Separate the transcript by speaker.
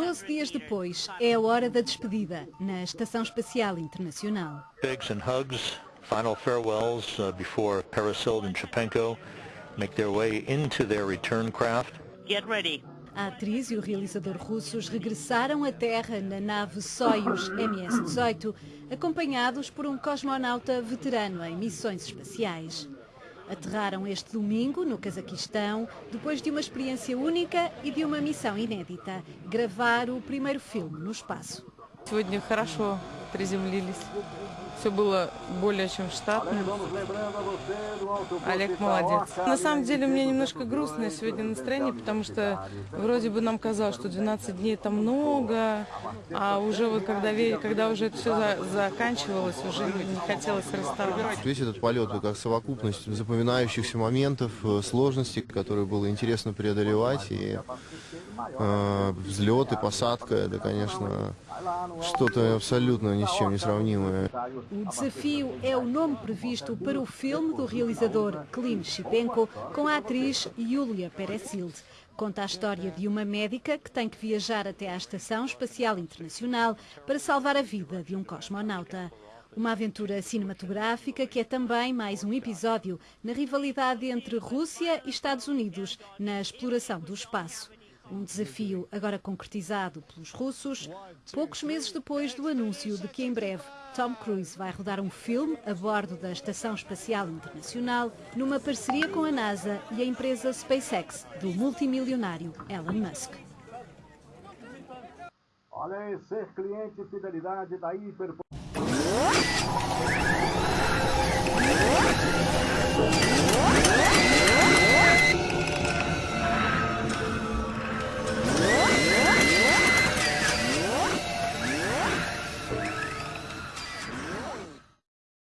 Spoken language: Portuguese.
Speaker 1: Doze dias depois, é a hora da despedida na Estação Espacial Internacional.
Speaker 2: Bigs and hugs, final farewells uh, before Parasil and Chepenko make their way into their return craft.
Speaker 3: Get ready.
Speaker 1: A atriz e o realizador russos regressaram à Terra na nave Soyuz MS-18, acompanhados por um cosmonauta veterano em missões espaciais. Aterraram este domingo no Cazaquistão, depois de uma experiência única e de uma missão inédita, gravar o primeiro filme no espaço.
Speaker 4: Сегодня хорошо Приземлились. Все было более чем штатно. Олег молодец. На самом деле меня немножко грустное сегодня настроение, потому что вроде бы нам казалось, что 12 дней это много, а уже вот когда, когда уже это все за, заканчивалось, уже не хотелось расставаться.
Speaker 5: Весь этот полет как совокупность запоминающихся моментов, э, сложностей, которые было интересно преодолевать, и э, взлет и посадка, это, конечно, что-то абсолютно
Speaker 1: O desafio é o nome previsto para o filme do realizador Klim Shipenko com a atriz Yulia Peresild. Conta a história de uma médica que tem que viajar até à Estação Espacial Internacional para salvar a vida de um cosmonauta. Uma aventura cinematográfica que é também mais um episódio na rivalidade entre Rússia e Estados Unidos na exploração do espaço. Um desafio agora concretizado pelos russos, poucos meses depois do anúncio de que em breve Tom Cruise vai rodar um filme a bordo da Estação Espacial Internacional numa parceria com a NASA e a empresa SpaceX do multimilionário Elon Musk.
Speaker 6: Olha ser cliente fidelidade da Hiper...